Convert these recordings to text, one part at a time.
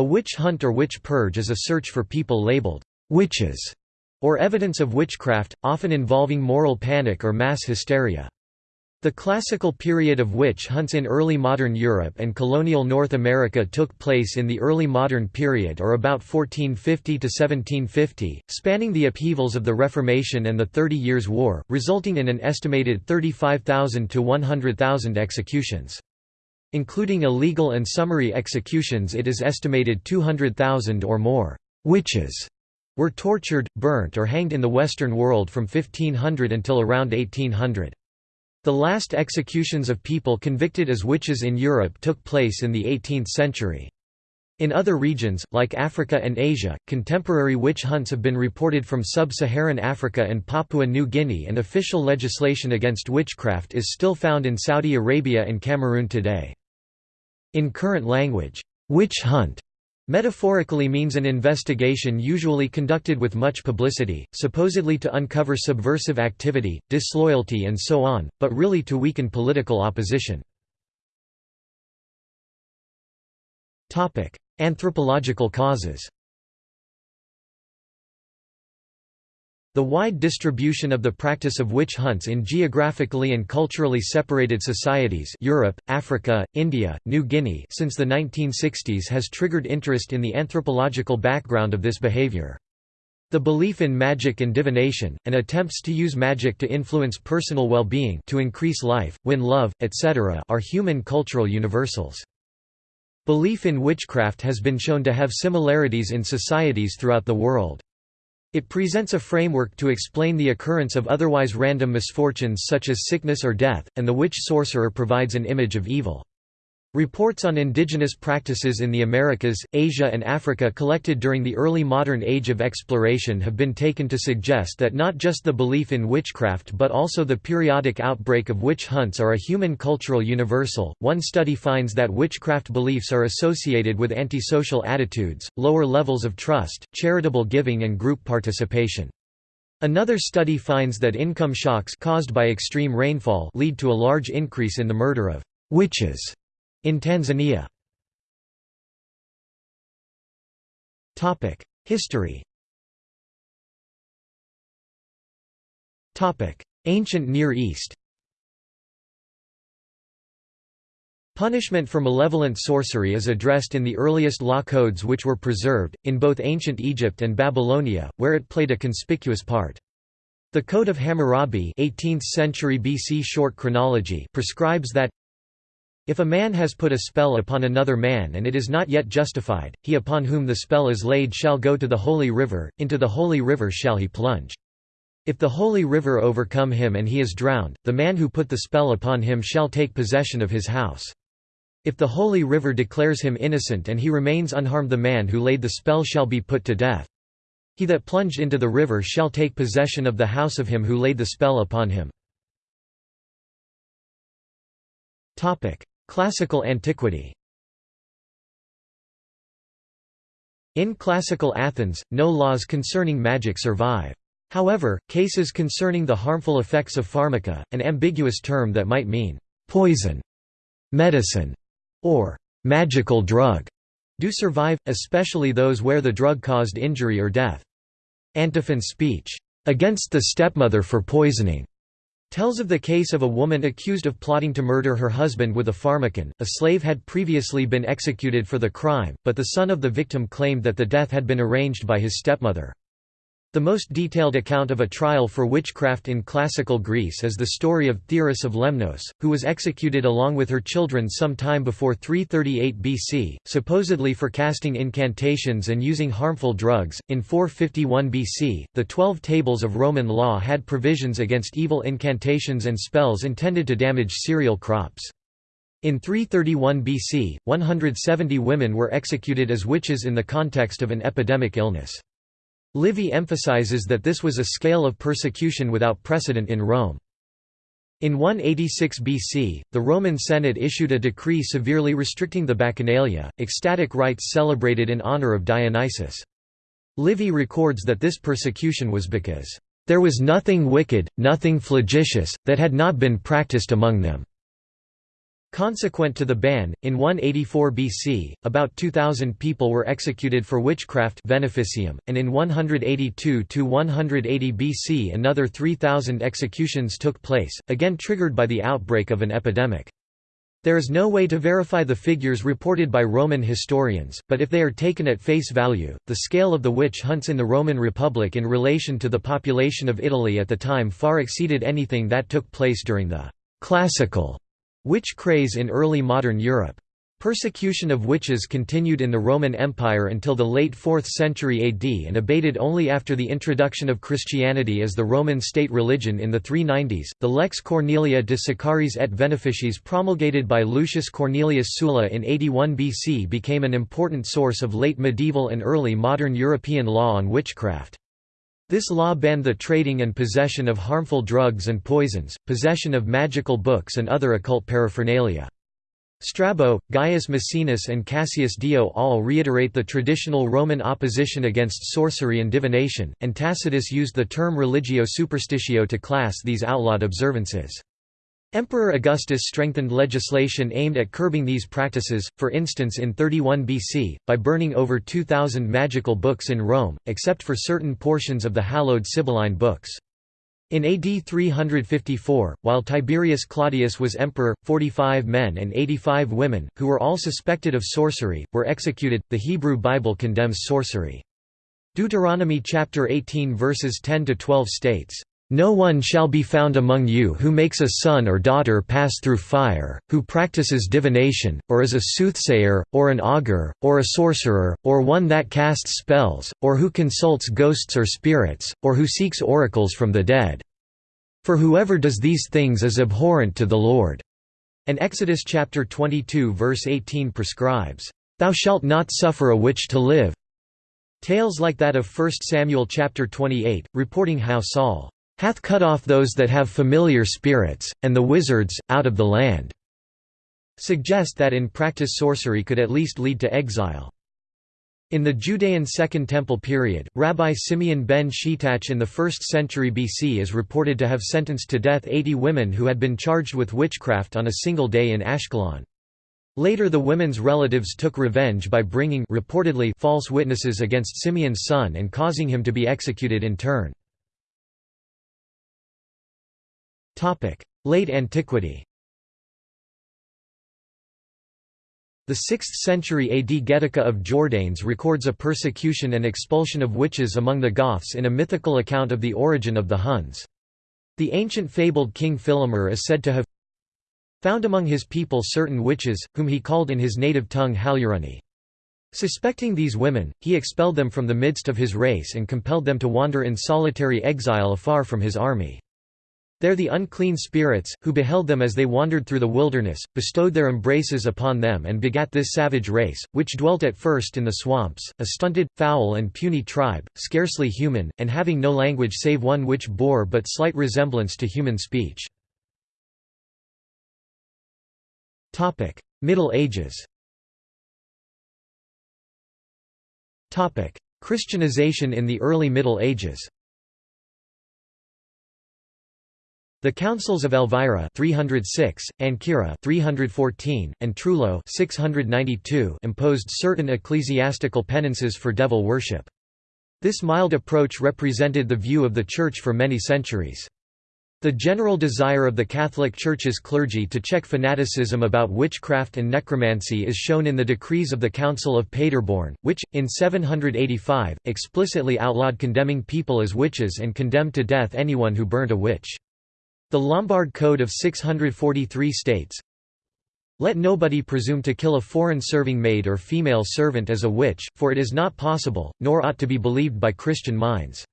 A witch hunt or witch purge is a search for people labeled witches or evidence of witchcraft, often involving moral panic or mass hysteria. The classical period of witch hunts in early modern Europe and colonial North America took place in the early modern period or about 1450 to 1750, spanning the upheavals of the Reformation and the Thirty Years' War, resulting in an estimated 35,000 to 100,000 executions. Including illegal and summary executions it is estimated 200,000 or more «witches» were tortured, burnt or hanged in the Western world from 1500 until around 1800. The last executions of people convicted as witches in Europe took place in the 18th century. In other regions, like Africa and Asia, contemporary witch hunts have been reported from sub-Saharan Africa and Papua New Guinea and official legislation against witchcraft is still found in Saudi Arabia and Cameroon today. In current language, witch hunt Metaphorically means an investigation usually conducted with much publicity, supposedly to uncover subversive activity, disloyalty and so on, but really to weaken political opposition. Anthropological causes The wide distribution of the practice of witch hunts in geographically and culturally separated societies Europe, Africa, India, New Guinea since the 1960s has triggered interest in the anthropological background of this behavior. The belief in magic and divination, and attempts to use magic to influence personal well-being to increase life, win love, etc. are human cultural universals. Belief in witchcraft has been shown to have similarities in societies throughout the world. It presents a framework to explain the occurrence of otherwise random misfortunes such as sickness or death, and the witch sorcerer provides an image of evil. Reports on indigenous practices in the Americas, Asia and Africa collected during the early modern age of exploration have been taken to suggest that not just the belief in witchcraft but also the periodic outbreak of witch hunts are a human cultural universal. One study finds that witchcraft beliefs are associated with antisocial attitudes, lower levels of trust, charitable giving and group participation. Another study finds that income shocks caused by extreme rainfall lead to a large increase in the murder of witches in Tanzania. History. Ancient Near East. Punishment for malevolent sorcery is addressed in the earliest law codes which were preserved, in both ancient Egypt and Babylonia, where it played a conspicuous part. The Code of Hammurabi 18th century BC short chronology prescribes that if a man has put a spell upon another man and it is not yet justified, he upon whom the spell is laid shall go to the holy river, into the holy river shall he plunge. If the holy river overcome him and he is drowned, the man who put the spell upon him shall take possession of his house. If the holy river declares him innocent and he remains unharmed the man who laid the spell shall be put to death. He that plunged into the river shall take possession of the house of him who laid the spell upon him. Classical antiquity In classical Athens, no laws concerning magic survive. However, cases concerning the harmful effects of pharmaca, an ambiguous term that might mean poison, medicine, or magical drug, do survive, especially those where the drug caused injury or death. Antiphon's speech, "'Against the stepmother for poisoning' tells of the case of a woman accused of plotting to murder her husband with a pharmacon. A slave had previously been executed for the crime, but the son of the victim claimed that the death had been arranged by his stepmother. The most detailed account of a trial for witchcraft in classical Greece is the story of Theoris of Lemnos, who was executed along with her children some time before 338 BC, supposedly for casting incantations and using harmful drugs. In 451 BC, the Twelve Tables of Roman law had provisions against evil incantations and spells intended to damage cereal crops. In 331 BC, 170 women were executed as witches in the context of an epidemic illness. Livy emphasizes that this was a scale of persecution without precedent in Rome. In 186 BC, the Roman Senate issued a decree severely restricting the Bacchanalia, ecstatic rites celebrated in honor of Dionysus. Livy records that this persecution was because, "...there was nothing wicked, nothing flagitious, that had not been practiced among them." Consequent to the ban, in 184 BC, about 2,000 people were executed for witchcraft veneficium, and in 182–180 BC another 3,000 executions took place, again triggered by the outbreak of an epidemic. There is no way to verify the figures reported by Roman historians, but if they are taken at face value, the scale of the witch hunts in the Roman Republic in relation to the population of Italy at the time far exceeded anything that took place during the «classical» Witch craze in early modern Europe. Persecution of witches continued in the Roman Empire until the late 4th century AD and abated only after the introduction of Christianity as the Roman state religion in the 390s. The Lex Cornelia de Sicariis et Veneficiis promulgated by Lucius Cornelius Sulla in 81 BC became an important source of late medieval and early modern European law on witchcraft. This law banned the trading and possession of harmful drugs and poisons, possession of magical books and other occult paraphernalia. Strabo, Gaius Maecenas and Cassius Dio all reiterate the traditional Roman opposition against sorcery and divination, and Tacitus used the term religio superstitio to class these outlawed observances. Emperor Augustus strengthened legislation aimed at curbing these practices, for instance in 31 BC, by burning over 2,000 magical books in Rome, except for certain portions of the hallowed Sibylline books. In AD 354, while Tiberius Claudius was emperor, 45 men and 85 women, who were all suspected of sorcery, were executed. The Hebrew Bible condemns sorcery. Deuteronomy chapter 18 verses 10 to 12 states, no one shall be found among you who makes a son or daughter pass through fire, who practices divination, or is a soothsayer, or an augur, or a sorcerer, or one that casts spells, or who consults ghosts or spirits, or who seeks oracles from the dead. For whoever does these things is abhorrent to the Lord." And Exodus chapter 22 verse 18 prescribes, "Thou shalt not suffer a witch to live." Tales like that of 1 Samuel chapter 28, reporting how Saul hath cut off those that have familiar spirits, and the wizards, out of the land." suggest that in practice sorcery could at least lead to exile. In the Judean Second Temple period, Rabbi Simeon ben Shetach in the 1st century BC is reported to have sentenced to death 80 women who had been charged with witchcraft on a single day in Ashkelon. Later the women's relatives took revenge by bringing reportedly false witnesses against Simeon's son and causing him to be executed in turn. Late antiquity The 6th century AD Getica of Jordanes records a persecution and expulsion of witches among the Goths in a mythical account of the origin of the Huns. The ancient fabled king Filimer is said to have found among his people certain witches, whom he called in his native tongue Haluruni. Suspecting these women, he expelled them from the midst of his race and compelled them to wander in solitary exile afar from his army. There the unclean spirits, who beheld them as they wandered through the wilderness, bestowed their embraces upon them and begat this savage race, which dwelt at first in the swamps, a stunted, foul and puny tribe, scarcely human, and having no language save one which bore but slight resemblance to human speech. Middle Ages Christianization in the early Middle Ages The councils of Elvira 306, Ancyra 314, and Trullo 692 imposed certain ecclesiastical penances for devil worship. This mild approach represented the view of the Church for many centuries. The general desire of the Catholic Church's clergy to check fanaticism about witchcraft and necromancy is shown in the decrees of the Council of Paderborn, which, in 785, explicitly outlawed condemning people as witches and condemned to death anyone who burnt a witch. The Lombard Code of 643 states, let nobody presume to kill a foreign serving maid or female servant as a witch, for it is not possible, nor ought to be believed by Christian minds.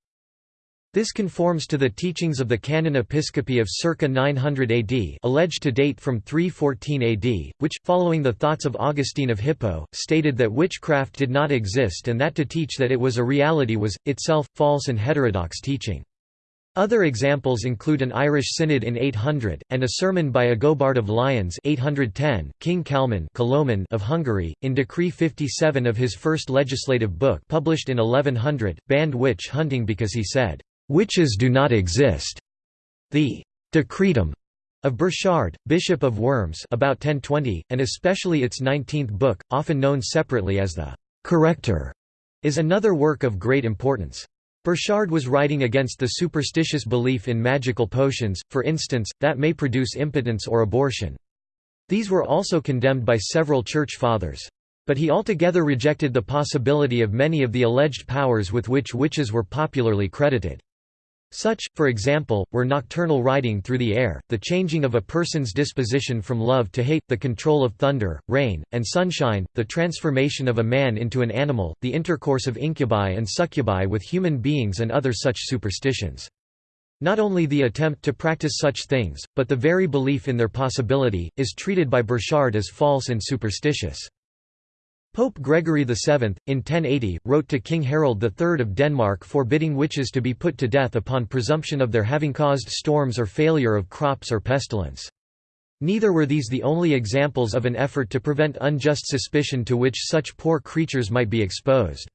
This conforms to the teachings of the Canon Episcopi of circa 900 AD alleged to date from 314 AD, which, following the thoughts of Augustine of Hippo, stated that witchcraft did not exist and that to teach that it was a reality was, itself, false and heterodox teaching. Other examples include an Irish synod in 800, and a sermon by Agobard of Lyons 810, King Kalman of Hungary, in Decree 57 of his first legislative book published in 1100, banned witch hunting because he said, "...witches do not exist." The Decretum Of Burchard, Bishop of Worms about 1020, and especially its nineteenth book, often known separately as the «Corrector», is another work of great importance. Burchard was writing against the superstitious belief in magical potions, for instance, that may produce impotence or abortion. These were also condemned by several church fathers. But he altogether rejected the possibility of many of the alleged powers with which witches were popularly credited. Such, for example, were nocturnal riding through the air, the changing of a person's disposition from love to hate, the control of thunder, rain, and sunshine, the transformation of a man into an animal, the intercourse of incubi and succubi with human beings and other such superstitions. Not only the attempt to practice such things, but the very belief in their possibility, is treated by Burchard as false and superstitious. Pope Gregory VII, in 1080, wrote to King Harold III of Denmark forbidding witches to be put to death upon presumption of their having caused storms or failure of crops or pestilence. Neither were these the only examples of an effort to prevent unjust suspicion to which such poor creatures might be exposed.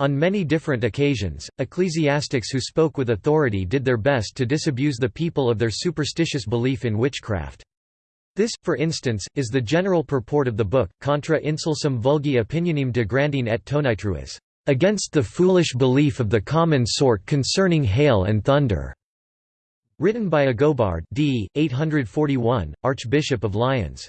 On many different occasions, ecclesiastics who spoke with authority did their best to disabuse the people of their superstitious belief in witchcraft. This, for instance, is the general purport of the book, Contra insulsum vulgi opinionem de grandine et tonitruis, against the foolish belief of the common sort concerning hail and thunder, written by Agobard d. 841, Archbishop of Lyons.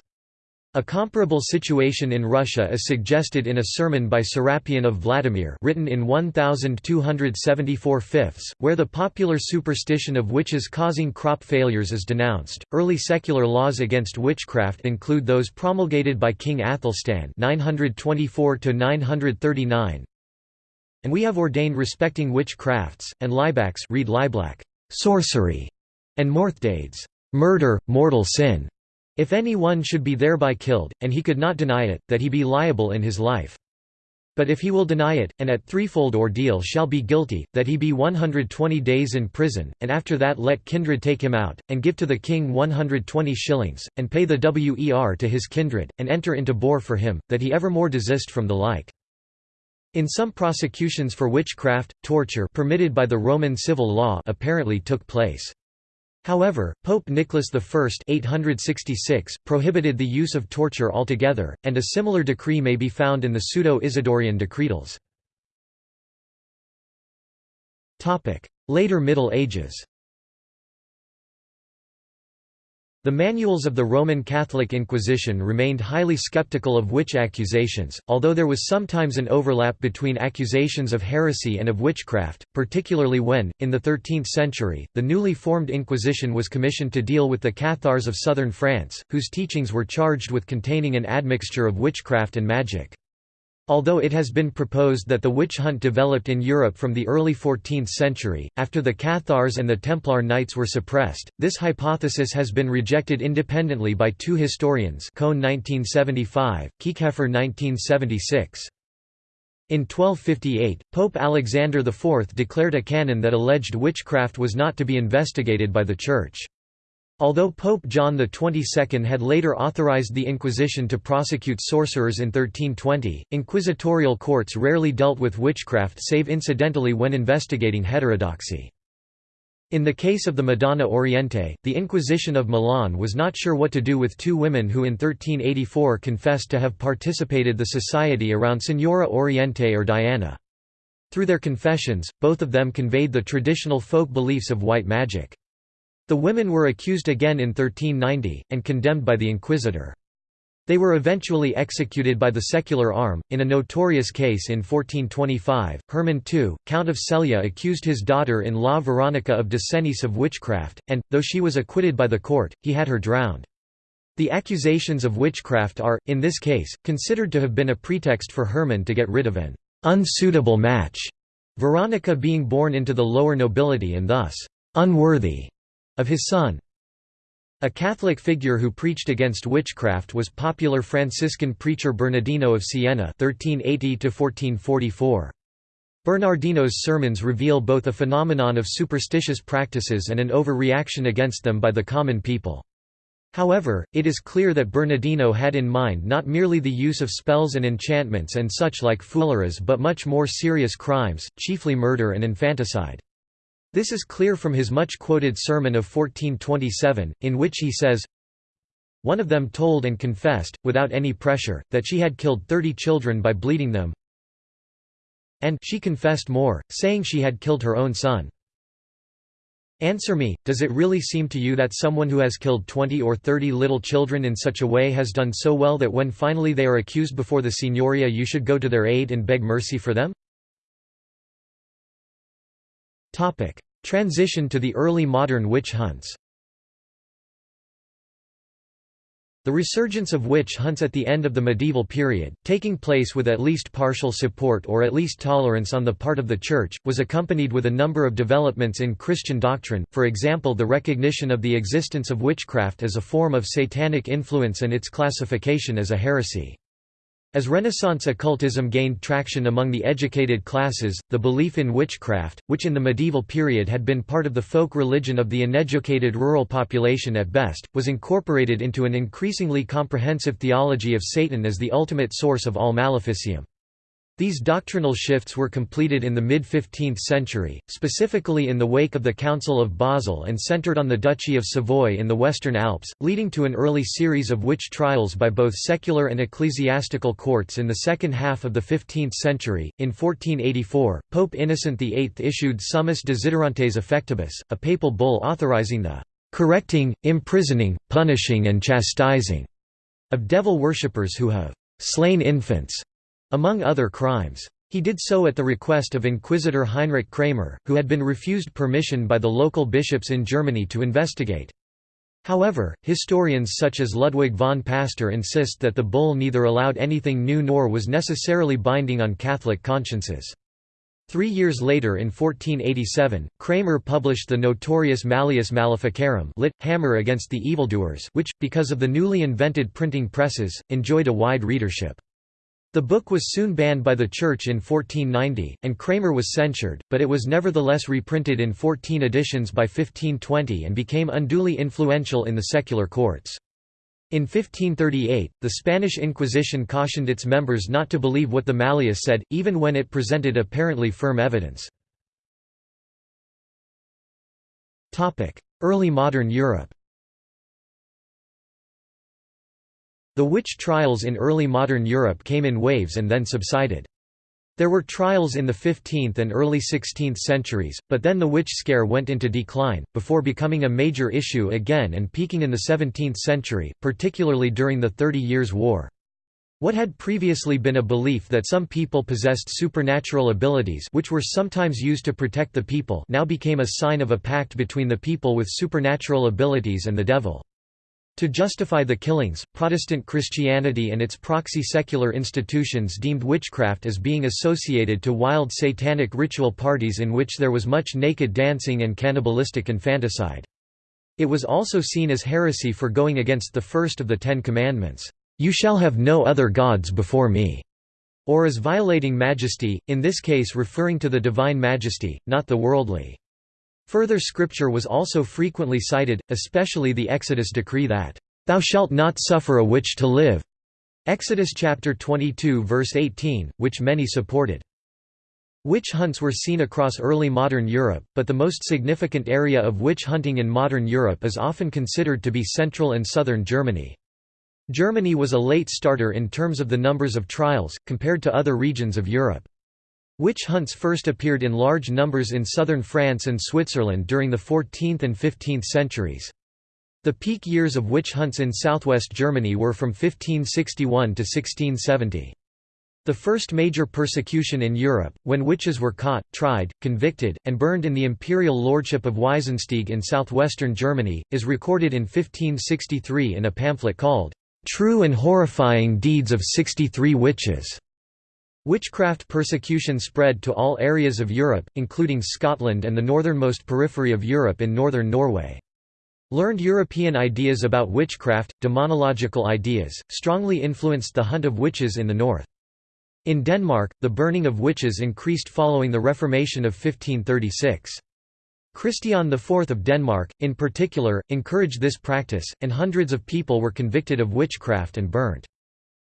A comparable situation in Russia is suggested in a sermon by Serapion of Vladimir written in 1274 fifths, where the popular superstition of witches causing crop failures is denounced. Early secular laws against witchcraft include those promulgated by King Athelstan 924 939. And we have ordained respecting witchcrafts and libacks read liblak, sorcery, and morthdades, murder, mortal sin if any one should be thereby killed, and he could not deny it, that he be liable in his life. But if he will deny it, and at threefold ordeal shall be guilty, that he be 120 days in prison, and after that let kindred take him out, and give to the king 120 shillings, and pay the wer to his kindred, and enter into bore for him, that he evermore desist from the like. In some prosecutions for witchcraft, torture permitted by the Roman civil law apparently took place. However, Pope Nicholas I 866 prohibited the use of torture altogether, and a similar decree may be found in the Pseudo-Isidorian Decretals. Later Middle Ages The manuals of the Roman Catholic Inquisition remained highly skeptical of witch accusations, although there was sometimes an overlap between accusations of heresy and of witchcraft, particularly when, in the 13th century, the newly formed Inquisition was commissioned to deal with the Cathars of southern France, whose teachings were charged with containing an admixture of witchcraft and magic. Although it has been proposed that the witch hunt developed in Europe from the early 14th century, after the Cathars and the Templar Knights were suppressed, this hypothesis has been rejected independently by two historians Cohn 1975, Kieckhefer 1976. In 1258, Pope Alexander IV declared a canon that alleged witchcraft was not to be investigated by the Church. Although Pope John XXII had later authorized the Inquisition to prosecute sorcerers in 1320, inquisitorial courts rarely dealt with witchcraft save incidentally when investigating heterodoxy. In the case of the Madonna Oriente, the Inquisition of Milan was not sure what to do with two women who in 1384 confessed to have participated the society around Signora Oriente or Diana. Through their confessions, both of them conveyed the traditional folk beliefs of white magic. The women were accused again in 1390, and condemned by the inquisitor. They were eventually executed by the secular arm. In a notorious case in 1425, Hermann II, Count of Celje, accused his daughter in law Veronica of Desenice of witchcraft, and, though she was acquitted by the court, he had her drowned. The accusations of witchcraft are, in this case, considered to have been a pretext for Hermann to get rid of an unsuitable match, Veronica being born into the lower nobility and thus unworthy of his son. A Catholic figure who preached against witchcraft was popular Franciscan preacher Bernardino of Siena (1380–1444). Bernardino's sermons reveal both a phenomenon of superstitious practices and an overreaction against them by the common people. However, it is clear that Bernardino had in mind not merely the use of spells and enchantments and such like fooleries but much more serious crimes, chiefly murder and infanticide. This is clear from his much-quoted sermon of 1427, in which he says, One of them told and confessed, without any pressure, that she had killed thirty children by bleeding them, and she confessed more, saying she had killed her own son. Answer me, does it really seem to you that someone who has killed 20 or 30 little children in such a way has done so well that when finally they are accused before the Signoria you should go to their aid and beg mercy for them? Transition to the early modern witch hunts The resurgence of witch hunts at the end of the medieval period, taking place with at least partial support or at least tolerance on the part of the Church, was accompanied with a number of developments in Christian doctrine, for example the recognition of the existence of witchcraft as a form of satanic influence and its classification as a heresy. As Renaissance occultism gained traction among the educated classes, the belief in witchcraft, which in the medieval period had been part of the folk religion of the uneducated rural population at best, was incorporated into an increasingly comprehensive theology of Satan as the ultimate source of all maleficium. These doctrinal shifts were completed in the mid-15th century, specifically in the wake of the Council of Basel and centered on the Duchy of Savoy in the Western Alps, leading to an early series of witch trials by both secular and ecclesiastical courts in the second half of the 15th century. In 1484, Pope Innocent VIII issued Summis Desiderantes Affectibus, a papal bull authorizing the correcting, imprisoning, punishing and chastising of devil worshippers who have slain infants among other crimes. He did so at the request of Inquisitor Heinrich Kramer, who had been refused permission by the local bishops in Germany to investigate. However, historians such as Ludwig von Pastor insist that the bull neither allowed anything new nor was necessarily binding on Catholic consciences. Three years later in 1487, Kramer published the notorious Malleus Maleficarum lit, Hammer against the evildoers which, because of the newly invented printing presses, enjoyed a wide readership. The book was soon banned by the Church in 1490, and Kramer was censured, but it was nevertheless reprinted in 14 editions by 1520 and became unduly influential in the secular courts. In 1538, the Spanish Inquisition cautioned its members not to believe what the Malleus said, even when it presented apparently firm evidence. Early modern Europe The witch trials in early modern Europe came in waves and then subsided. There were trials in the 15th and early 16th centuries, but then the witch scare went into decline, before becoming a major issue again and peaking in the 17th century, particularly during the Thirty Years' War. What had previously been a belief that some people possessed supernatural abilities which were sometimes used to protect the people now became a sign of a pact between the people with supernatural abilities and the devil. To justify the killings, Protestant Christianity and its proxy secular institutions deemed witchcraft as being associated to wild satanic ritual parties in which there was much naked dancing and cannibalistic infanticide. It was also seen as heresy for going against the first of the Ten Commandments, "'You shall have no other gods before me' or as violating majesty, in this case referring to the divine majesty, not the worldly. Further scripture was also frequently cited, especially the Exodus decree that, "'Thou shalt not suffer a witch to live' Exodus chapter 22 verse 18, which many supported. Witch hunts were seen across early modern Europe, but the most significant area of witch hunting in modern Europe is often considered to be central and southern Germany. Germany was a late starter in terms of the numbers of trials, compared to other regions of Europe. Witch hunts first appeared in large numbers in southern France and Switzerland during the 14th and 15th centuries. The peak years of witch hunts in southwest Germany were from 1561 to 1670. The first major persecution in Europe, when witches were caught, tried, convicted, and burned in the imperial lordship of Wiesensteig in southwestern Germany, is recorded in 1563 in a pamphlet called, "'True and Horrifying Deeds of Sixty-Three Witches' Witchcraft persecution spread to all areas of Europe, including Scotland and the northernmost periphery of Europe in northern Norway. Learned European ideas about witchcraft, demonological ideas, strongly influenced the hunt of witches in the north. In Denmark, the burning of witches increased following the Reformation of 1536. Christian IV of Denmark, in particular, encouraged this practice, and hundreds of people were convicted of witchcraft and burnt.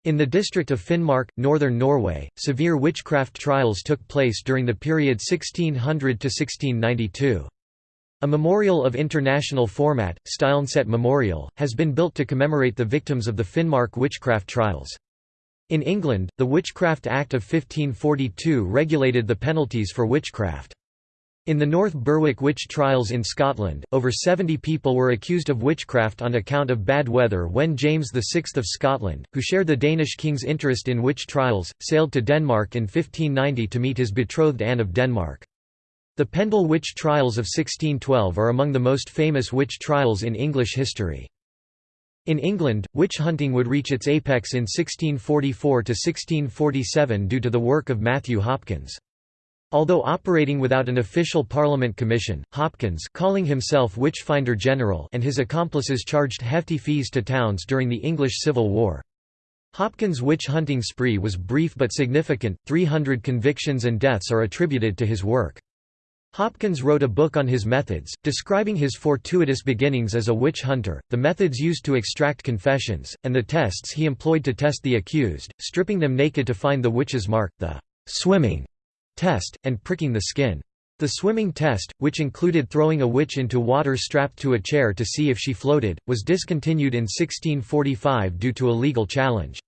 In the district of Finnmark, northern Norway, severe witchcraft trials took place during the period 1600 to 1692. A memorial of international format, Steilneset Memorial, has been built to commemorate the victims of the Finnmark witchcraft trials. In England, the Witchcraft Act of 1542 regulated the penalties for witchcraft. In the North Berwick witch trials in Scotland, over 70 people were accused of witchcraft on account of bad weather when James VI of Scotland, who shared the Danish king's interest in witch trials, sailed to Denmark in 1590 to meet his betrothed Anne of Denmark. The Pendle witch trials of 1612 are among the most famous witch trials in English history. In England, witch hunting would reach its apex in 1644–1647 due to the work of Matthew Hopkins. Although operating without an official Parliament commission, Hopkins calling himself Witchfinder General and his accomplices charged hefty fees to towns during the English Civil War. Hopkins' witch-hunting spree was brief but significant, 300 convictions and deaths are attributed to his work. Hopkins wrote a book on his methods, describing his fortuitous beginnings as a witch hunter, the methods used to extract confessions, and the tests he employed to test the accused, stripping them naked to find the witch's mark, the swimming test, and pricking the skin. The swimming test, which included throwing a witch into water strapped to a chair to see if she floated, was discontinued in 1645 due to a legal challenge.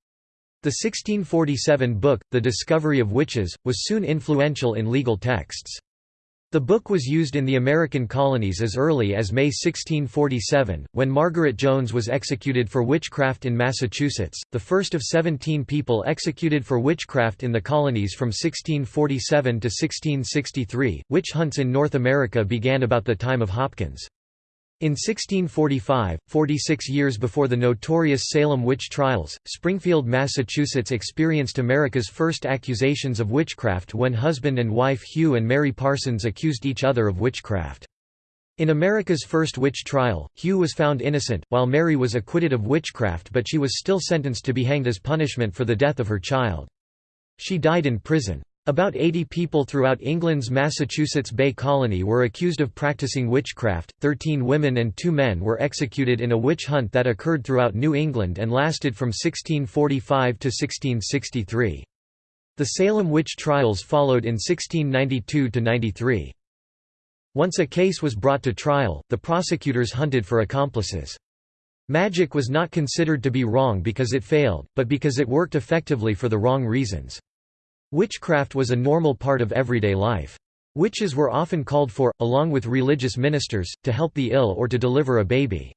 The 1647 book, The Discovery of Witches, was soon influential in legal texts. The book was used in the American colonies as early as May 1647, when Margaret Jones was executed for witchcraft in Massachusetts, the first of 17 people executed for witchcraft in the colonies from 1647 to 1663. Witch hunts in North America began about the time of Hopkins. In 1645, 46 years before the notorious Salem witch trials, Springfield, Massachusetts experienced America's first accusations of witchcraft when husband and wife Hugh and Mary Parsons accused each other of witchcraft. In America's first witch trial, Hugh was found innocent, while Mary was acquitted of witchcraft but she was still sentenced to be hanged as punishment for the death of her child. She died in prison. About 80 people throughout England's Massachusetts Bay Colony were accused of practicing witchcraft, 13 women and two men were executed in a witch hunt that occurred throughout New England and lasted from 1645 to 1663. The Salem witch trials followed in 1692–93. Once a case was brought to trial, the prosecutors hunted for accomplices. Magic was not considered to be wrong because it failed, but because it worked effectively for the wrong reasons. Witchcraft was a normal part of everyday life. Witches were often called for, along with religious ministers, to help the ill or to deliver a baby.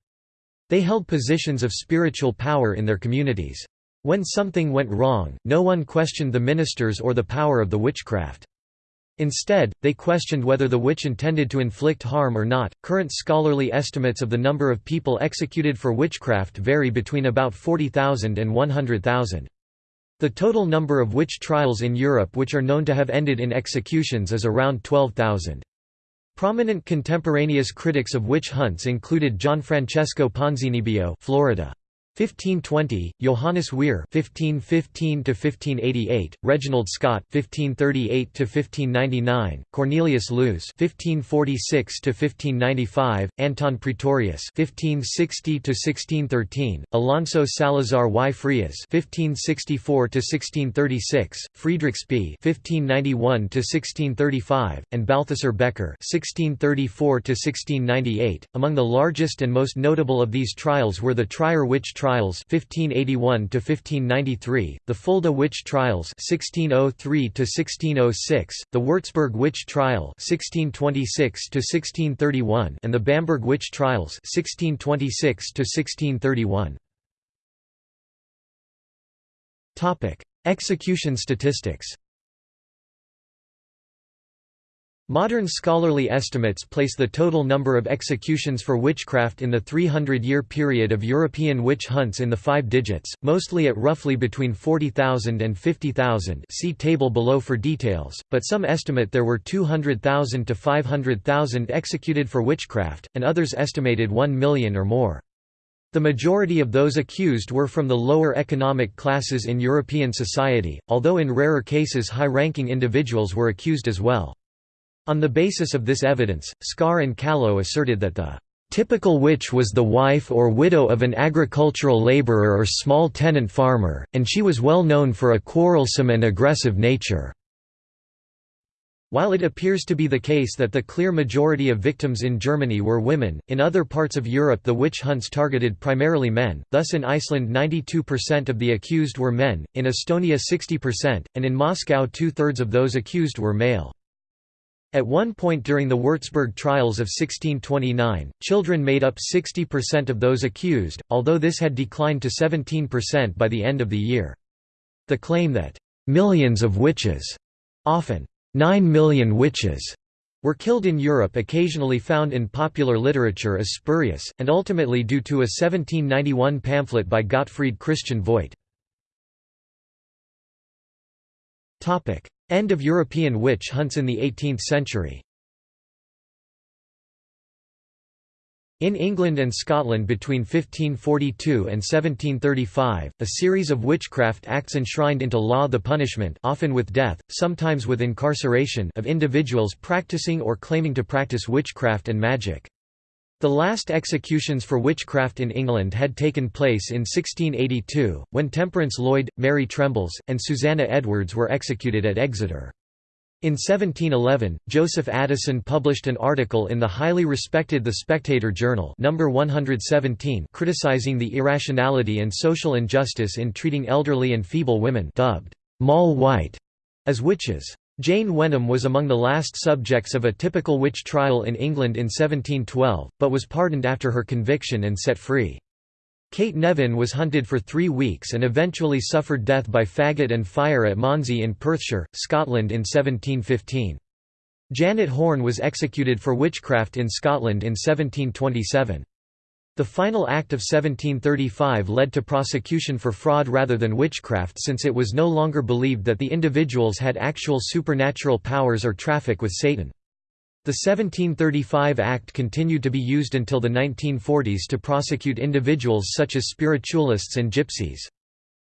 They held positions of spiritual power in their communities. When something went wrong, no one questioned the ministers or the power of the witchcraft. Instead, they questioned whether the witch intended to inflict harm or not. Current scholarly estimates of the number of people executed for witchcraft vary between about 40,000 and 100,000. The total number of witch trials in Europe which are known to have ended in executions is around 12,000. Prominent contemporaneous critics of witch hunts included Gianfrancesco Ponzinibio Florida. 1520, Johannes Weir (1515–1588), Reginald Scot (1538–1599), Cornelius Loos (1546–1595), Anton Praetorius (1560–1613), Alonso Salazar y Frias (1564–1636), Friedrich Spee (1591–1635), and Balthasar Bekker (1634–1698). Among the largest and most notable of these trials were the Trier witch trial trials 1581 to 1593, the Fulda witch trials 1603 to 1606, the Würzburg witch trial 1626 to 1631, and the Bamberg witch trials 1626 to 1631. Topic: Execution statistics. Modern scholarly estimates place the total number of executions for witchcraft in the 300-year period of European witch hunts in the five digits, mostly at roughly between 40,000 and 50,000 see table below for details, but some estimate there were 200,000 to 500,000 executed for witchcraft, and others estimated 1 million or more. The majority of those accused were from the lower economic classes in European society, although in rarer cases high-ranking individuals were accused as well. On the basis of this evidence, Scarre and Callow asserted that the typical witch was the wife or widow of an agricultural laborer or small tenant farmer, and she was well known for a quarrelsome and aggressive nature. While it appears to be the case that the clear majority of victims in Germany were women, in other parts of Europe the witch hunts targeted primarily men, thus in Iceland 92% of the accused were men, in Estonia 60%, and in Moscow two-thirds of those accused were male. At one point during the Würzburg trials of 1629, children made up 60% of those accused, although this had declined to 17% by the end of the year. The claim that, "...millions of witches," often Nine million witches were killed in Europe occasionally found in popular literature as spurious, and ultimately due to a 1791 pamphlet by Gottfried Christian Voigt. End of European witch hunts in the 18th century In England and Scotland between 1542 and 1735, a series of witchcraft acts enshrined into law the punishment often with death, sometimes with incarceration of individuals practicing or claiming to practice witchcraft and magic. The last executions for witchcraft in England had taken place in 1682, when Temperance Lloyd, Mary Trembles, and Susanna Edwards were executed at Exeter. In 1711, Joseph Addison published an article in the highly respected The Spectator Journal number 117 criticizing the irrationality and social injustice in treating elderly and feeble women dubbed Moll White as witches. Jane Wenham was among the last subjects of a typical witch trial in England in 1712, but was pardoned after her conviction and set free. Kate Nevin was hunted for three weeks and eventually suffered death by faggot and fire at Monzie in Perthshire, Scotland in 1715. Janet Horne was executed for witchcraft in Scotland in 1727. The final Act of 1735 led to prosecution for fraud rather than witchcraft since it was no longer believed that the individuals had actual supernatural powers or traffic with Satan. The 1735 Act continued to be used until the 1940s to prosecute individuals such as spiritualists and gypsies.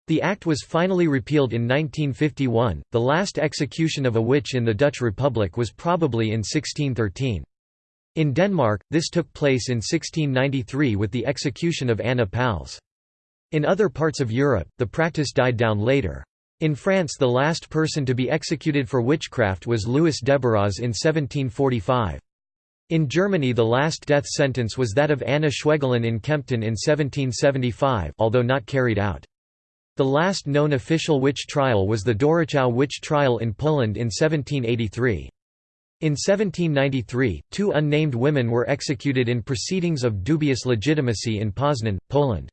The act was finally repealed in 1951. The last execution of a witch in the Dutch Republic was probably in 1613. In Denmark, this took place in 1693 with the execution of Anna Pals. In other parts of Europe, the practice died down later. In France the last person to be executed for witchcraft was Louis Debarraz in 1745. In Germany the last death sentence was that of Anna Schwegelin in Kempten in 1775 although not carried out. The last known official witch trial was the Doruchów witch trial in Poland in 1783. In 1793, two unnamed women were executed in proceedings of dubious legitimacy in Poznan, Poland.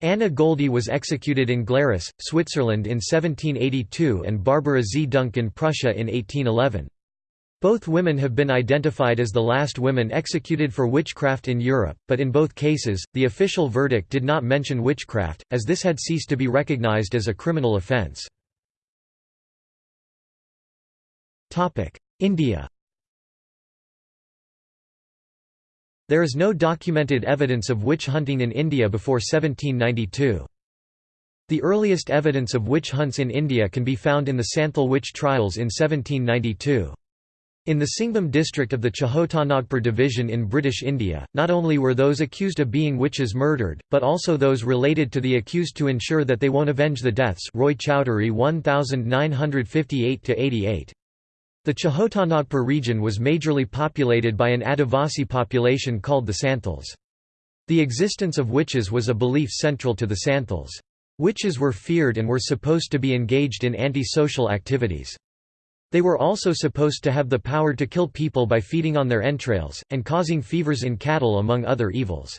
Anna Göldi was executed in Glarus, Switzerland in 1782 and Barbara Zdunk in Prussia in 1811. Both women have been identified as the last women executed for witchcraft in Europe, but in both cases, the official verdict did not mention witchcraft, as this had ceased to be recognized as a criminal offence. India There is no documented evidence of witch hunting in India before 1792. The earliest evidence of witch hunts in India can be found in the Santhal witch trials in 1792. In the Singhbhum district of the Chotanagpur division in British India, not only were those accused of being witches murdered, but also those related to the accused to ensure that they won't avenge the deaths Roy Chowdhury 1958–88. The Chotanagpur region was majorly populated by an Adivasi population called the Santhals. The existence of witches was a belief central to the Santhals. Witches were feared and were supposed to be engaged in anti-social activities. They were also supposed to have the power to kill people by feeding on their entrails, and causing fevers in cattle among other evils.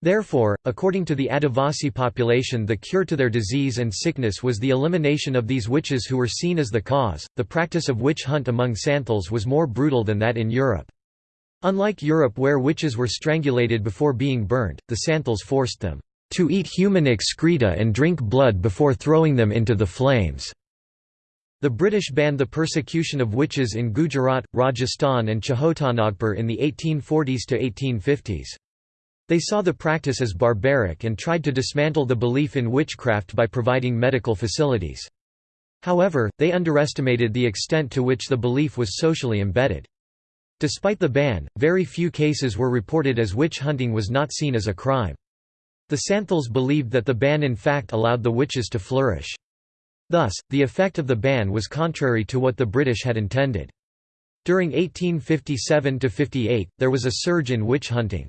Therefore, according to the Adivasi population, the cure to their disease and sickness was the elimination of these witches who were seen as the cause. The practice of witch hunt among Santhals was more brutal than that in Europe. Unlike Europe where witches were strangulated before being burnt, the Santhals forced them to eat human excreta and drink blood before throwing them into the flames. The British banned the persecution of witches in Gujarat, Rajasthan and Chotanagpur in the 1840s to 1850s. They saw the practice as barbaric and tried to dismantle the belief in witchcraft by providing medical facilities. However, they underestimated the extent to which the belief was socially embedded. Despite the ban, very few cases were reported as witch hunting was not seen as a crime. The Santhals believed that the ban in fact allowed the witches to flourish. Thus, the effect of the ban was contrary to what the British had intended. During 1857–58, there was a surge in witch hunting.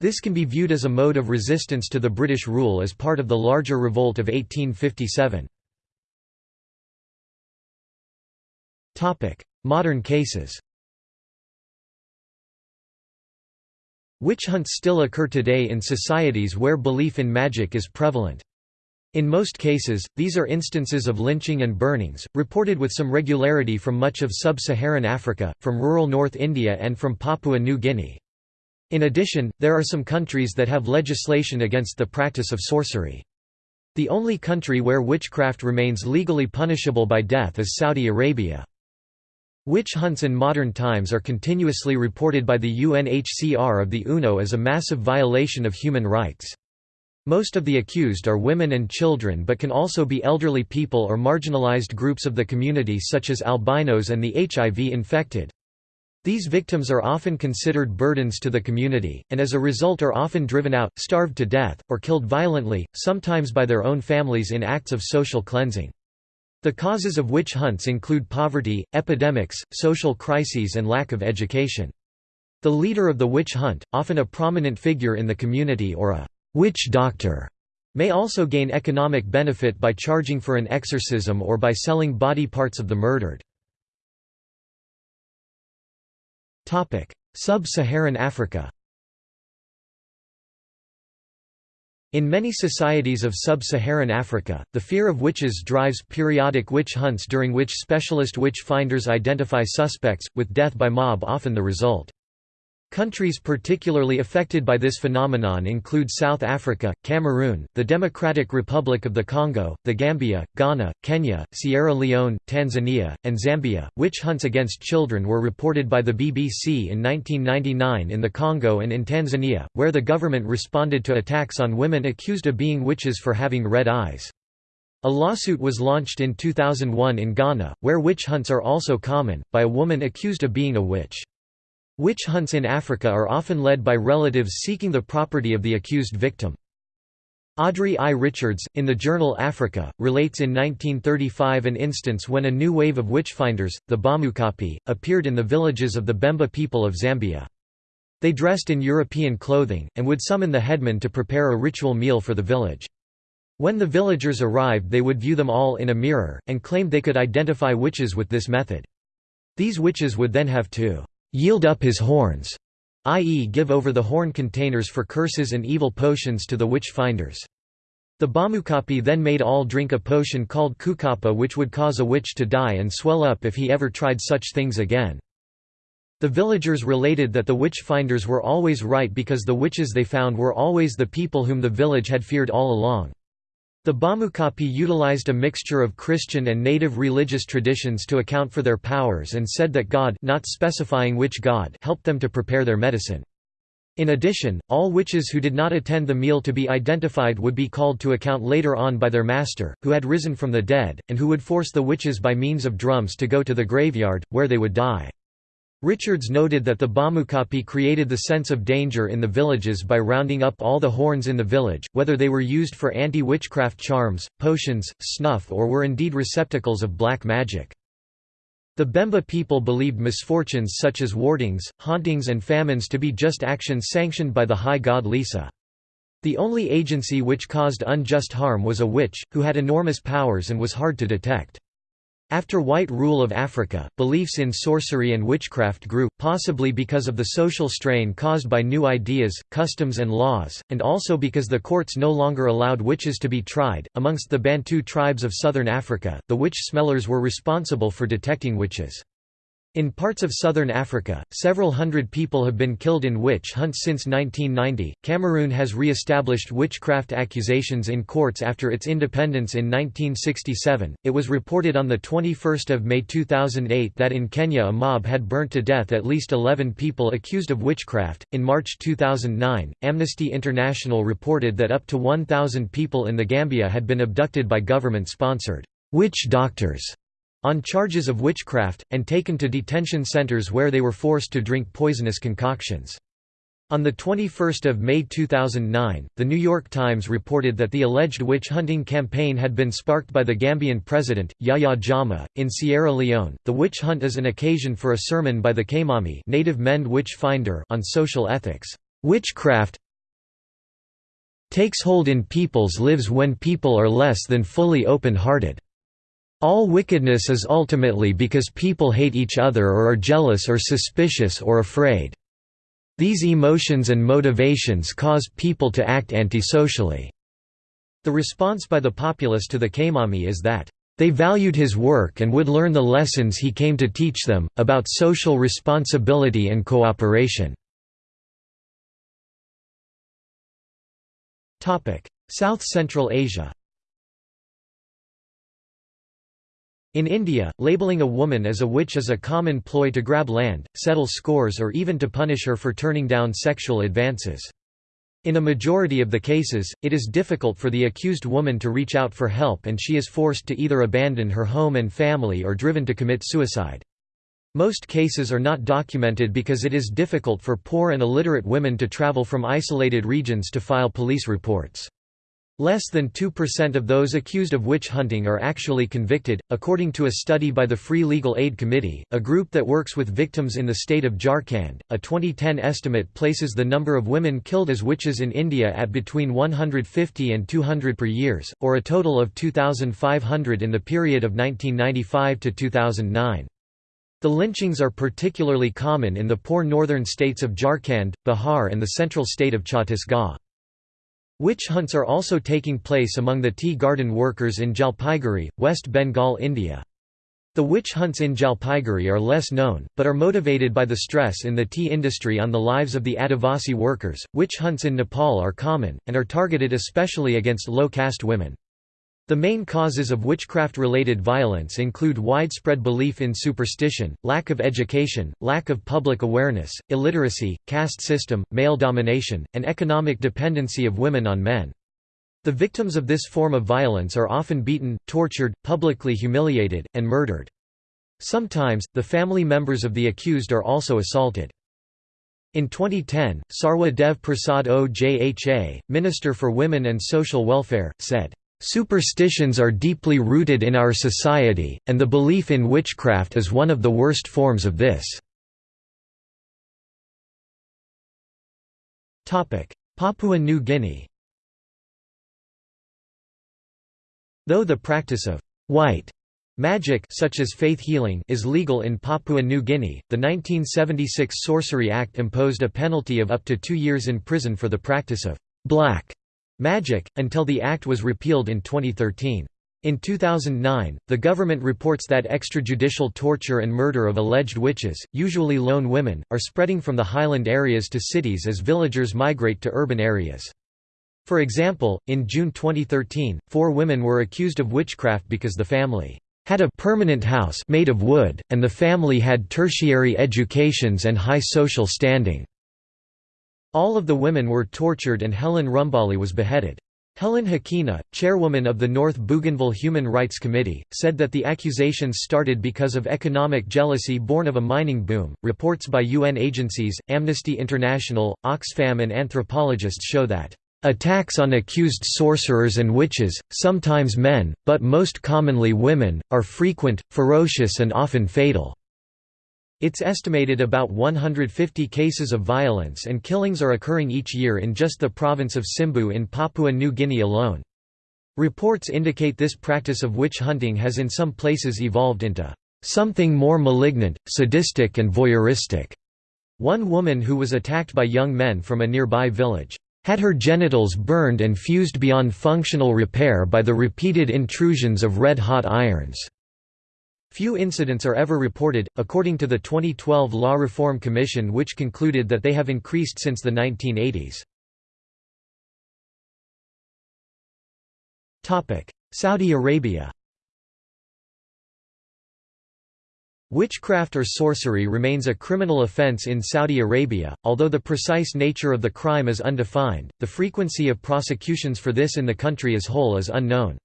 This can be viewed as a mode of resistance to the British rule as part of the larger revolt of 1857. Modern cases Witch hunts still occur today in societies where belief in magic is prevalent. In most cases, these are instances of lynching and burnings, reported with some regularity from much of sub-Saharan Africa, from rural North India and from Papua New Guinea. In addition, there are some countries that have legislation against the practice of sorcery. The only country where witchcraft remains legally punishable by death is Saudi Arabia. Witch hunts in modern times are continuously reported by the UNHCR of the UNO as a massive violation of human rights. Most of the accused are women and children but can also be elderly people or marginalized groups of the community such as albinos and the HIV-infected. These victims are often considered burdens to the community, and as a result are often driven out, starved to death, or killed violently, sometimes by their own families in acts of social cleansing. The causes of witch hunts include poverty, epidemics, social crises and lack of education. The leader of the witch hunt, often a prominent figure in the community or a witch doctor, may also gain economic benefit by charging for an exorcism or by selling body parts of the murdered. Sub-Saharan Africa In many societies of sub-Saharan Africa, the fear of witches drives periodic witch hunts during which specialist witch finders identify suspects, with death by mob often the result. Countries particularly affected by this phenomenon include South Africa, Cameroon, the Democratic Republic of the Congo, the Gambia, Ghana, Kenya, Sierra Leone, Tanzania, and Zambia. Witch hunts against children were reported by the BBC in 1999 in the Congo and in Tanzania, where the government responded to attacks on women accused of being witches for having red eyes. A lawsuit was launched in 2001 in Ghana, where witch hunts are also common, by a woman accused of being a witch. Witch hunts in Africa are often led by relatives seeking the property of the accused victim. Audrey I. Richards, in the journal Africa, relates in 1935 an instance when a new wave of witchfinders, the Bamukapi, appeared in the villages of the Bemba people of Zambia. They dressed in European clothing, and would summon the headman to prepare a ritual meal for the village. When the villagers arrived they would view them all in a mirror, and claimed they could identify witches with this method. These witches would then have to yield up his horns, i.e. give over the horn containers for curses and evil potions to the witch-finders. The Bamukapi then made all drink a potion called kukapa which would cause a witch to die and swell up if he ever tried such things again. The villagers related that the witch-finders were always right because the witches they found were always the people whom the village had feared all along. The Bamukapi utilized a mixture of Christian and native religious traditions to account for their powers and said that God not specifying which God helped them to prepare their medicine. In addition, all witches who did not attend the meal to be identified would be called to account later on by their master, who had risen from the dead, and who would force the witches by means of drums to go to the graveyard, where they would die. Richards noted that the Bamukapi created the sense of danger in the villages by rounding up all the horns in the village, whether they were used for anti-witchcraft charms, potions, snuff or were indeed receptacles of black magic. The Bemba people believed misfortunes such as wardings, hauntings and famines to be just actions sanctioned by the high god Lesa. The only agency which caused unjust harm was a witch, who had enormous powers and was hard to detect. After white rule of Africa, beliefs in sorcery and witchcraft grew, possibly because of the social strain caused by new ideas, customs, and laws, and also because the courts no longer allowed witches to be tried. Amongst the Bantu tribes of southern Africa, the witch smellers were responsible for detecting witches. In parts of southern Africa, several hundred people have been killed in witch hunts since 1990. Cameroon has re established witchcraft accusations in courts after its independence in 1967. It was reported on 21 May 2008 that in Kenya a mob had burnt to death at least 11 people accused of witchcraft. In March 2009, Amnesty International reported that up to 1,000 people in the Gambia had been abducted by government sponsored witch doctors on charges of witchcraft, and taken to detention centers where they were forced to drink poisonous concoctions. On 21 May 2009, The New York Times reported that the alleged witch-hunting campaign had been sparked by the Gambian president, Yahya Jammeh. In Sierra Leone, the witch hunt is an occasion for a sermon by the Kaimami native Mende witch finder on social ethics. Witchcraft takes hold in people's lives when people are less than fully open-hearted. All wickedness is ultimately because people hate each other or are jealous or suspicious or afraid. These emotions and motivations cause people to act antisocially. The response by the populace to the Kaimami is that, "...they valued his work and would learn the lessons he came to teach them, about social responsibility and cooperation." South Central Asia In India, labeling a woman as a witch is a common ploy to grab land, settle scores or even to punish her for turning down sexual advances. In a majority of the cases, it is difficult for the accused woman to reach out for help and she is forced to either abandon her home and family or driven to commit suicide. Most cases are not documented because it is difficult for poor and illiterate women to travel from isolated regions to file police reports. Less than 2% of those accused of witch hunting are actually convicted, according to a study by the Free Legal Aid Committee, a group that works with victims in the state of Jharkhand. A 2010 estimate places the number of women killed as witches in India at between 150 and 200 per years, or a total of 2,500 in the period of 1995 to 2009. The lynchings are particularly common in the poor northern states of Jharkhand, Bihar, and the central state of Chhattisgarh. Witch hunts are also taking place among the tea garden workers in Jalpaiguri, West Bengal India. The witch hunts in Jalpaiguri are less known, but are motivated by the stress in the tea industry on the lives of the Adivasi workers. Witch hunts in Nepal are common, and are targeted especially against low caste women. The main causes of witchcraft-related violence include widespread belief in superstition, lack of education, lack of public awareness, illiteracy, caste system, male domination, and economic dependency of women on men. The victims of this form of violence are often beaten, tortured, publicly humiliated, and murdered. Sometimes, the family members of the accused are also assaulted. In 2010, Sarwa Dev Prasad Ojha, Minister for Women and Social Welfare, said, Superstitions are deeply rooted in our society, and the belief in witchcraft is one of the worst forms of this. Papua New Guinea Though the practice of «white» magic such as faith healing is legal in Papua New Guinea, the 1976 Sorcery Act imposed a penalty of up to two years in prison for the practice of «black» Magic, until the act was repealed in 2013. In 2009, the government reports that extrajudicial torture and murder of alleged witches, usually lone women, are spreading from the highland areas to cities as villagers migrate to urban areas. For example, in June 2013, four women were accused of witchcraft because the family had a permanent house made of wood, and the family had tertiary educations and high social standing. All of the women were tortured and Helen Rumbali was beheaded. Helen Hakena, chairwoman of the North Bougainville Human Rights Committee, said that the accusations started because of economic jealousy born of a mining boom. Reports by UN agencies, Amnesty International, Oxfam, and anthropologists show that attacks on accused sorcerers and witches, sometimes men, but most commonly women, are frequent, ferocious, and often fatal. It's estimated about 150 cases of violence and killings are occurring each year in just the province of Simbu in Papua New Guinea alone. Reports indicate this practice of witch hunting has in some places evolved into something more malignant, sadistic and voyeuristic. One woman who was attacked by young men from a nearby village had her genitals burned and fused beyond functional repair by the repeated intrusions of red-hot irons. Few incidents are ever reported, according to the 2012 Law Reform Commission which concluded that they have increased since the 1980s. Saudi Arabia Witchcraft or sorcery remains a criminal offense in Saudi Arabia, although the precise nature of the crime is undefined, the frequency of prosecutions for this in the country as whole is unknown.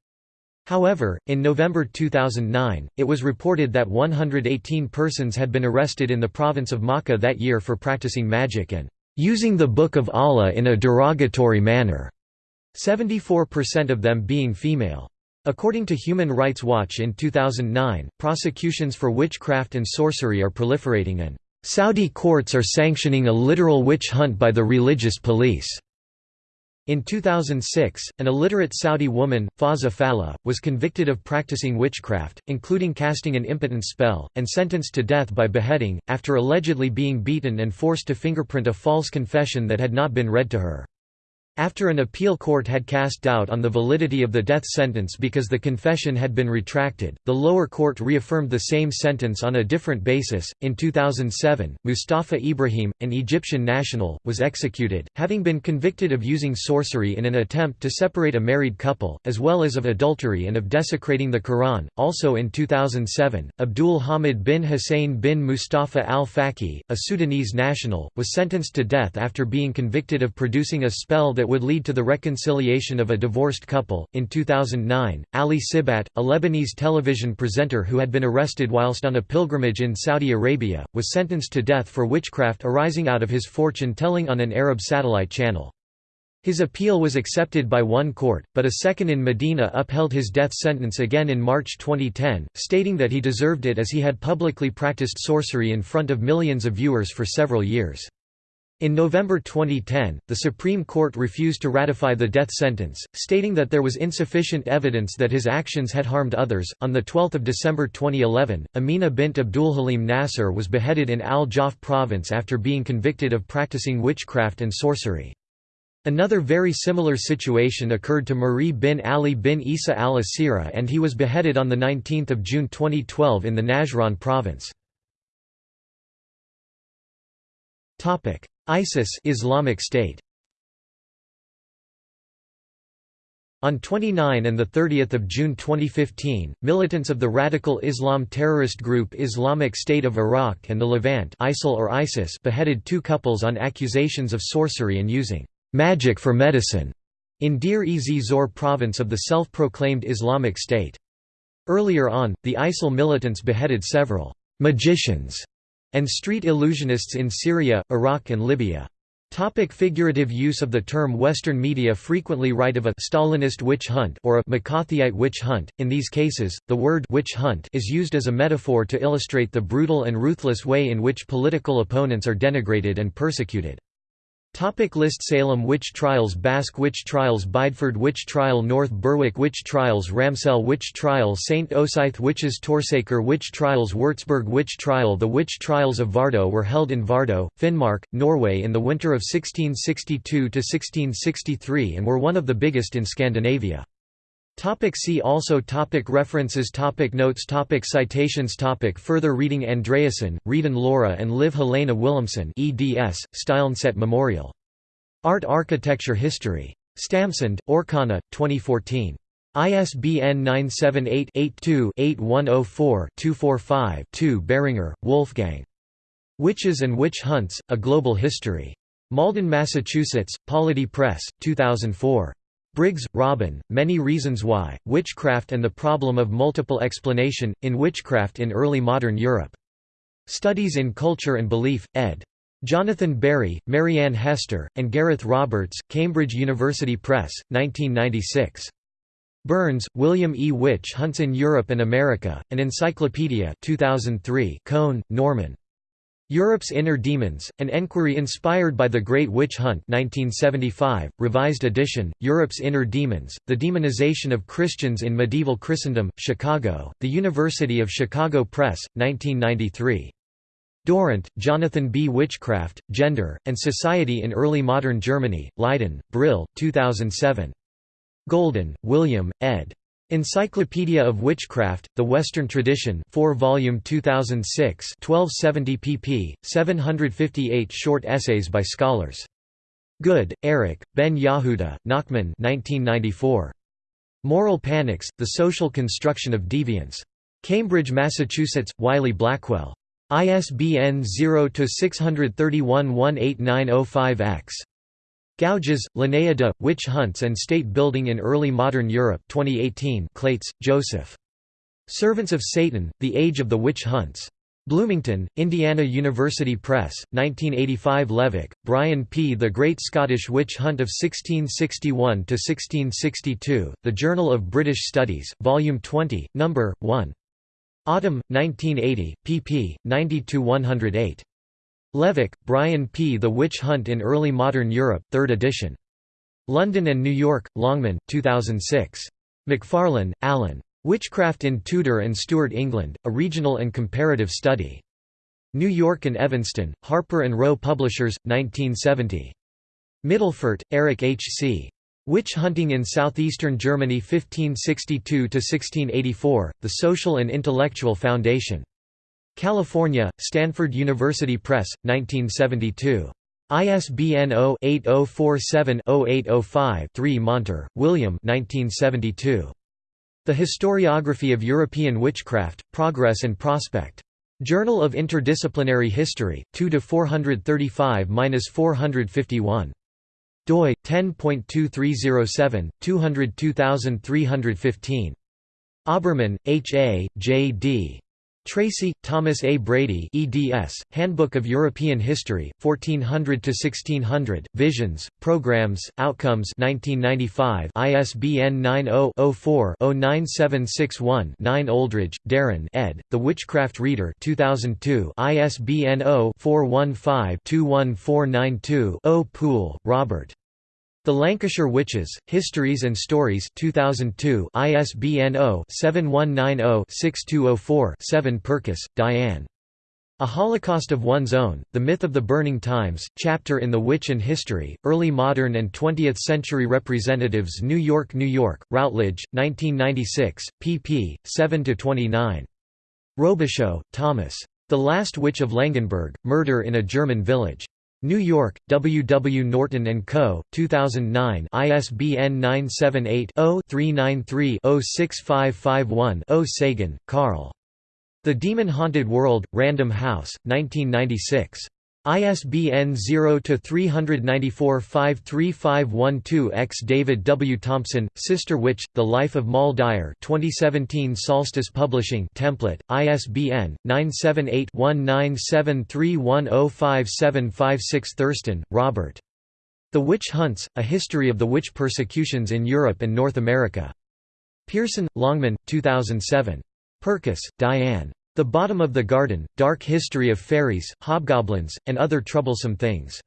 However, in November 2009, it was reported that 118 persons had been arrested in the province of Makkah that year for practicing magic and using the Book of Allah in a derogatory manner, 74% of them being female. According to Human Rights Watch in 2009, prosecutions for witchcraft and sorcery are proliferating and Saudi courts are sanctioning a literal witch hunt by the religious police. In 2006, an illiterate Saudi woman, Fawza Falih, was convicted of practicing witchcraft, including casting an impotent spell, and sentenced to death by beheading, after allegedly being beaten and forced to fingerprint a false confession that had not been read to her. After an appeal court had cast doubt on the validity of the death sentence because the confession had been retracted, the lower court reaffirmed the same sentence on a different basis. In 2007, Mustafa Ibrahim, an Egyptian national, was executed, having been convicted of using sorcery in an attempt to separate a married couple, as well as of adultery and of desecrating the Quran. Also in 2007, Abdul Hamid bin Hussein bin Mustafa al Faqih, a Sudanese national, was sentenced to death after being convicted of producing a spell that that would lead to the reconciliation of a divorced couple. In 2009, Ali Sibat, a Lebanese television presenter who had been arrested whilst on a pilgrimage in Saudi Arabia, was sentenced to death for witchcraft arising out of his fortune telling on an Arab satellite channel. His appeal was accepted by one court, but a second in Medina upheld his death sentence again in March 2010, stating that he deserved it as he had publicly practiced sorcery in front of millions of viewers for several years. In November 2010, the Supreme Court refused to ratify the death sentence, stating that there was insufficient evidence that his actions had harmed others. On the 12th of December 2011, Amina bint Abdulhalim Nasser was beheaded in Al Jawf province after being convicted of practicing witchcraft and sorcery. Another very similar situation occurred to Marie bin Ali bin Isa al-Asira and he was beheaded on 19 June 2012 in the Najran province. ISIS Islamic State On 29 and 30 June 2015, militants of the radical Islam terrorist group Islamic State of Iraq and the Levant ISIL or ISIS beheaded two couples on accusations of sorcery and using «magic for medicine» in Deir-ez-Zor province of the self-proclaimed Islamic State. Earlier on, the ISIL militants beheaded several «magicians» and street illusionists in Syria, Iraq and Libya. Topic figurative use of the term Western media frequently write of a Stalinist witch hunt or a McCarthyite witch hunt. In these cases, the word witch hunt is used as a metaphor to illustrate the brutal and ruthless way in which political opponents are denigrated and persecuted. Topic list Salem witch trials Basque witch trials Bideford witch trial North Berwick witch trials Ramsell witch trial St. Osyth witches Torsaker witch trials Würzburg witch trial The witch trials of Vardo were held in Vardo, Finnmark, Norway in the winter of 1662–1663 and were one of the biggest in Scandinavia. Topic see also topic References topic Notes topic Citations topic Further reading Andreasen, Reidun Laura and Liv Helena Wilhelmsen eds, Steilneset Memorial. Art Architecture History. Stamsund, Orkana, 2014. ISBN 978-82-8104-245-2 Behringer, Wolfgang. Witches and Witch Hunts, A Global History. Malden, Massachusetts, Polity Press, 2004. Briggs, Robin, Many Reasons Why, Witchcraft and the Problem of Multiple Explanation, in Witchcraft in Early Modern Europe. Studies in Culture and Belief, ed. Jonathan Barry, Marianne Hester, and Gareth Roberts, Cambridge University Press, 1996. Burns, William E. Witch Hunts in Europe and America, An Encyclopedia 2003 Cohn, Norman. Europe's Inner Demons, an enquiry inspired by The Great Witch Hunt 1975, revised edition, Europe's Inner Demons, The Demonization of Christians in Medieval Christendom, Chicago, The University of Chicago Press, 1993. Durrant, Jonathan B. Witchcraft, Gender, and Society in Early Modern Germany, Leiden, Brill, 2007. Golden, William, ed. Encyclopedia of Witchcraft, The Western Tradition 4 volume 2006 1270 pp. 758 short essays by scholars. Goode, Erich, Ben Yehuda, Nachman 1994. Moral Panics, The Social Construction of Deviance. Cambridge, Massachusetts, Wiley Blackwell. ISBN 0-631-18905-X. Gouges, Linnaea Witch Hunts and State Building in Early Modern Europe 2018 Klaits, Joseph. Servants of Satan, The Age of the Witch Hunts. Bloomington, Indiana University Press, 1985 Levack, Brian P. The Great Scottish Witch Hunt of 1661–1662, The Journal of British Studies, Volume 20, No. 1. Autumn, 1980, pp. 90–108. Levack, Brian P. The Witch Hunt in Early Modern Europe, 3rd edition. London and New York, Longman, 2006. Macfarlane, Alan. Witchcraft in Tudor and Stuart England, A Regional and Comparative Study. New York and Evanston, Harper and Row Publishers, 1970. Midelfort, Eric H. C. Witch Hunting in Southeastern Germany 1562–1684, The Social and Intellectual Foundation. California, Stanford University Press, 1972. ISBN 0-8047-0805-3 Monter, William The Historiography of European Witchcraft, Progress and Prospect. Journal of Interdisciplinary History, 2–435–451. doi, 10.2307, 202315. Oberman, H. A., J. D. Tracy, Thomas A. Brady eds, Handbook of European History, 1400–1600, Visions, Programs, Outcomes 1995 ISBN 90-04-09761-9 Oldridge, Darren. Ed., The Witchcraft Reader 2002 ISBN 0-415-21492-0 Poole, Robert. The Lancashire Witches, Histories and Stories 2002 ISBN 0-7190-6204-7 Purkiss, Diane. A Holocaust of One's Own, The Myth of the Burning Times, chapter in The Witch and History, Early Modern and Twentieth Century Representatives New York, New York, Routledge, 1996, pp. 7–29. Robisheaux, Thomas. The Last Witch of Langenburg, Murder in a German Village. New York, W. W. Norton & Co., 2009 ISBN 978-0-393-06551-0 Sagan, Carl. The Demon-Haunted World, Random House, 1996. ISBN 0-394-53512-X David W. Thompson, Sister Witch, The Life of Moll Dyer 2017 Solstice Publishing template, ISBN, 978-1973105756 Thurston, Robert. The Witch Hunts, A History of the Witch Persecutions in Europe and North America. Pearson, Longman, 2007. Purkiss, Diane. The Bottom of the Garden, Dark History of Fairies, Hobgoblins, and Other Troublesome Things.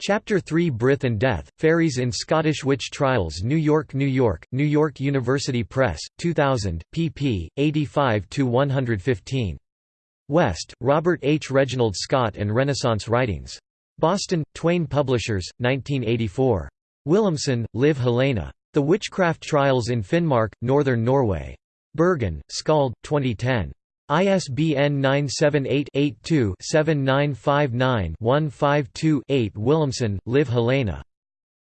Chapter 3 Brith and Death, Fairies in Scottish Witch Trials New York, New York, New York University Press, 2000, pp. 85–115. West, Robert H. Reginald Scot and Renaissance Writings. Boston, Twayne Publishers, 1984. Willumsen, Liv Helena. The Witchcraft Trials in Finnmark, Northern Norway. Bergen, Skald, 2010. ISBN 978-82-7959-152-8 Willumsen, Liv Helena.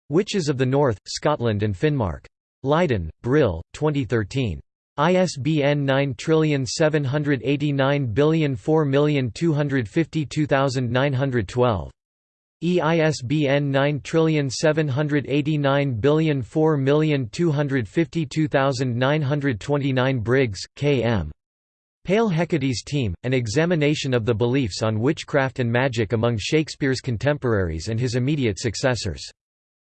Witches of the North, Scotland and Finnmark. Leiden, Brill, 2013. ISBN 9789004252912. EISBN 9789004252929 Briggs, K. M. Pale Hecate's Team, an examination of the beliefs on witchcraft and magic among Shakespeare's contemporaries and his immediate successors.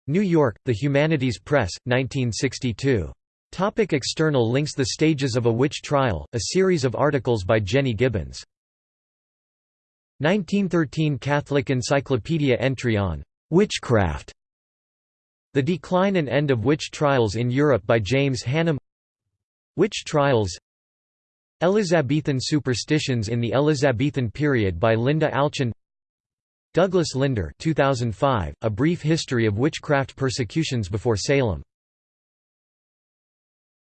New York, The Humanities Press, 1962. Topic external links The Stages of a Witch Trial, a series of articles by Jenny Gibbons. 1913 Catholic Encyclopedia entry on «witchcraft» The Decline and End of Witch Trials in Europe by James Hannam Witch Trials Elizabethan Superstitions in the Elizabethan Period by Linda Alchin. Douglas Linder 2005, A Brief History of Witchcraft Persecutions Before Salem